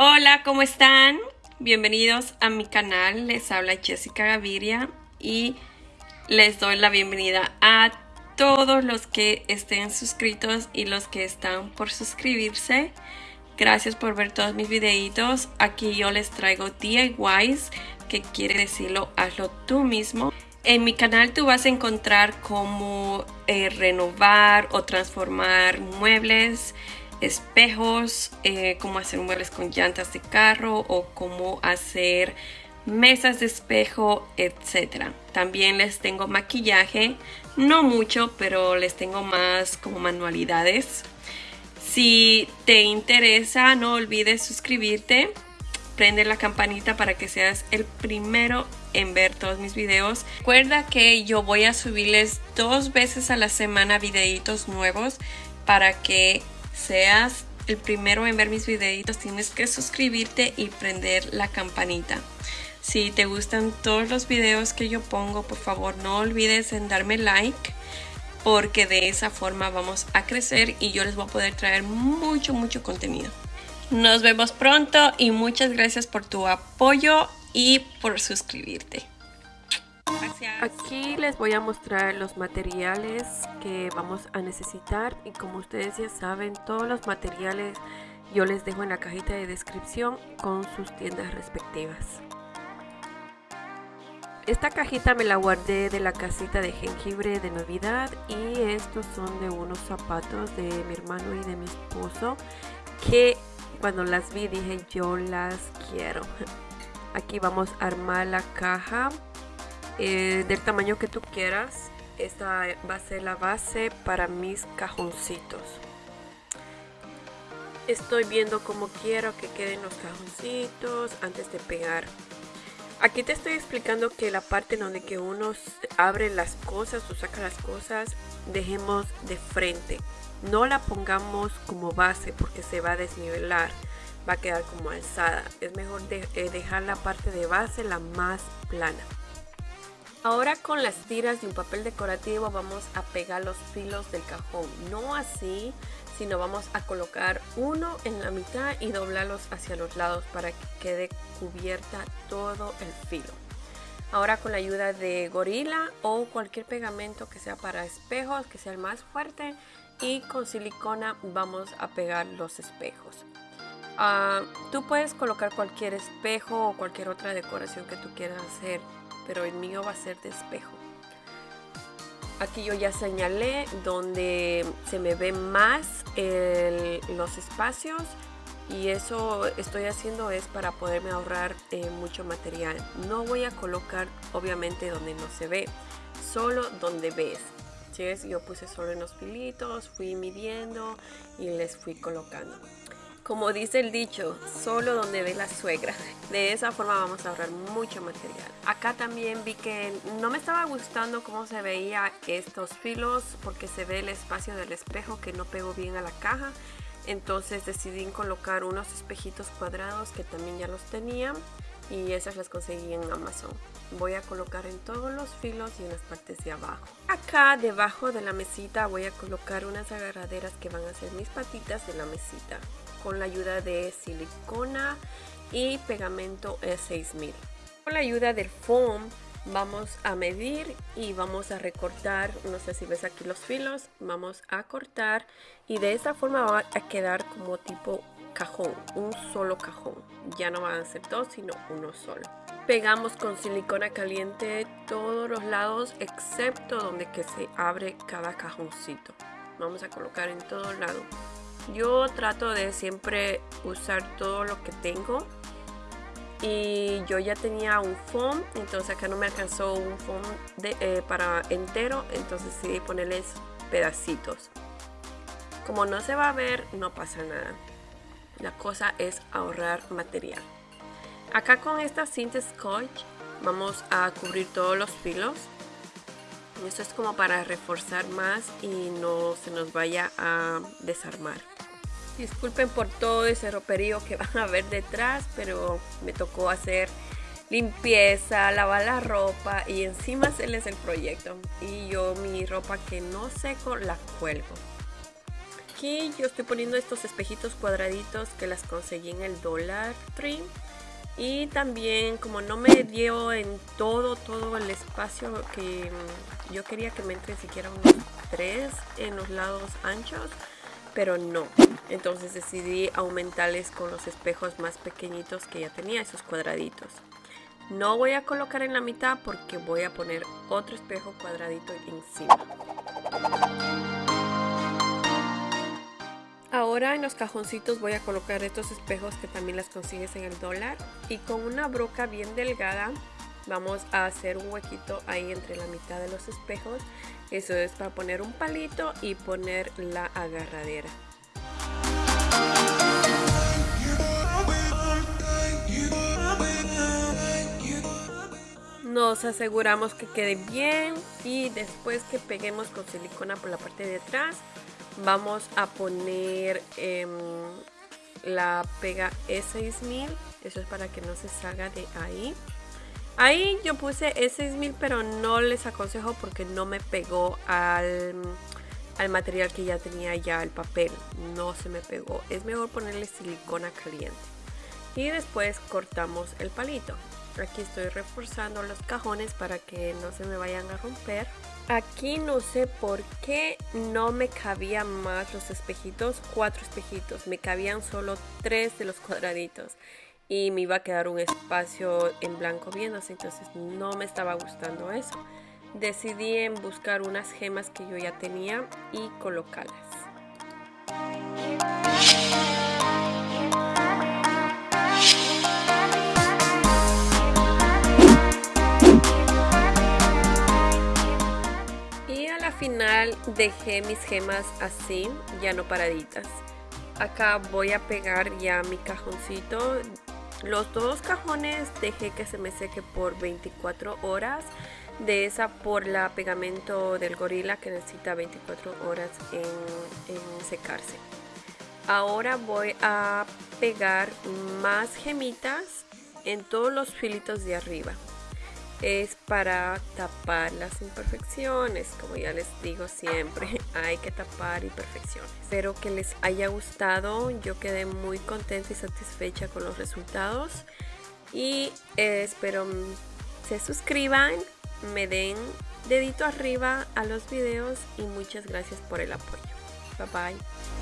Hola, ¿cómo están? Bienvenidos a mi canal, les habla Jessica Gaviria y les doy la bienvenida a todos los que estén suscritos y los que están por suscribirse. Gracias por ver todos mis videitos. Aquí yo les traigo DIYs, que quiere decirlo hazlo tú mismo. En mi canal tú vas a encontrar cómo eh, renovar o transformar muebles, espejos, eh, cómo hacer muebles con llantas de carro o cómo hacer mesas de espejo, etc. También les tengo maquillaje, no mucho, pero les tengo más como manualidades. Si te interesa, no olvides suscribirte, prende la campanita para que seas el primero en ver todos mis videos. Recuerda que yo voy a subirles dos veces a la semana videitos nuevos para que seas el primero en ver mis videitos, tienes que suscribirte y prender la campanita. Si te gustan todos los videos que yo pongo, por favor no olvides en darme like porque de esa forma vamos a crecer y yo les voy a poder traer mucho, mucho contenido. Nos vemos pronto y muchas gracias por tu apoyo y por suscribirte. Aquí les voy a mostrar los materiales que vamos a necesitar y como ustedes ya saben todos los materiales yo les dejo en la cajita de descripción con sus tiendas respectivas. Esta cajita me la guardé de la casita de jengibre de Navidad y estos son de unos zapatos de mi hermano y de mi esposo que cuando las vi dije yo las quiero. Aquí vamos a armar la caja eh, del tamaño que tú quieras. Esta va a ser la base para mis cajoncitos. Estoy viendo cómo quiero que queden los cajoncitos antes de pegar. Aquí te estoy explicando que la parte donde que uno abre las cosas o saca las cosas, dejemos de frente. No la pongamos como base porque se va a desnivelar, va a quedar como alzada. Es mejor eh, dejar la parte de base la más plana. Ahora con las tiras de un papel decorativo vamos a pegar los filos del cajón. No así, sino vamos a colocar uno en la mitad y doblarlos hacia los lados para que quede cubierta todo el filo. Ahora con la ayuda de gorila o cualquier pegamento que sea para espejos, que sea el más fuerte y con silicona vamos a pegar los espejos. Ah, tú puedes colocar cualquier espejo o cualquier otra decoración que tú quieras hacer pero el mío va a ser de espejo. Aquí yo ya señalé donde se me ven más los espacios y eso estoy haciendo es para poderme ahorrar eh, mucho material. No voy a colocar obviamente donde no se ve, solo donde ves. ¿Sí? Yo puse solo en los pilitos, fui midiendo y les fui colocando. Como dice el dicho, solo donde ve la suegra. De esa forma vamos a ahorrar mucho material. Acá también vi que no me estaba gustando cómo se veía estos filos porque se ve el espacio del espejo que no pegó bien a la caja. Entonces decidí colocar unos espejitos cuadrados que también ya los tenía y esas las conseguí en Amazon. Voy a colocar en todos los filos y en las partes de abajo. Acá debajo de la mesita voy a colocar unas agarraderas que van a ser mis patitas de la mesita con la ayuda de silicona y pegamento E6000. Con la ayuda del foam vamos a medir y vamos a recortar, no sé si ves aquí los filos, vamos a cortar y de esta forma va a quedar como tipo cajón, un solo cajón. Ya no van a ser dos, sino uno solo. Pegamos con silicona caliente todos los lados excepto donde que se abre cada cajoncito. Vamos a colocar en todo lado. Yo trato de siempre usar todo lo que tengo. Y yo ya tenía un foam entonces acá no me alcanzó un foam eh, para entero entonces decidí ponerles pedacitos. Como no se va a ver no pasa nada. La cosa es ahorrar material. Acá con esta cinta scotch vamos a cubrir todos los filos. Esto es como para reforzar más y no se nos vaya a desarmar Disculpen por todo ese roperío que van a ver detrás, pero me tocó hacer limpieza, lavar la ropa y encima hacerles el proyecto. Y yo mi ropa que no seco la cuelgo. aquí yo estoy poniendo estos espejitos cuadraditos que las conseguí en el Dollar Tree. Y también como no me dio en todo, todo el espacio que yo quería que me entre siquiera unos tres en los lados anchos, pero no. Entonces decidí aumentarles con los espejos más pequeñitos que ya tenía, esos cuadraditos. No voy a colocar en la mitad porque voy a poner otro espejo cuadradito encima. Ahora en los cajoncitos voy a colocar estos espejos que también las consigues en el dólar y con una broca bien delgada vamos a hacer un huequito ahí entre la mitad de los espejos. Eso es para poner un palito y poner la agarradera. Nos aseguramos que quede bien y después que peguemos con silicona por la parte de atrás vamos a poner em, la pega E6000 eso es para que no se salga de ahí ahí yo puse E6000 pero no les aconsejo porque no me pegó al, al material que ya tenía ya el papel. No se me pegó. Es mejor ponerle silicona caliente. Y después cortamos el palito. Aquí estoy reforzando los cajones para que no se me vayan a romper. Aquí no sé por qué no me cabían más los espejitos, cuatro espejitos, me cabían solo tres de los cuadraditos y me iba a quedar un espacio en blanco viéndose, entonces no me estaba gustando eso. Decidí en buscar unas gemas que yo ya tenía y colocarlas. final dejé mis gemas así, ya no paraditas. Acá voy a pegar ya mi cajoncito. Los dos cajones dejé que se me seque por 24 horas. De esa por la pegamento del gorila que necesita 24 horas en, en secarse. Ahora voy a pegar más gemitas en todos los filitos de arriba es para tapar las imperfecciones, como ya les digo siempre, hay que tapar imperfecciones. Espero que les haya gustado, yo quedé muy contenta y satisfecha con los resultados y eh, espero se suscriban, me den dedito arriba a los videos y muchas gracias por el apoyo. Bye bye.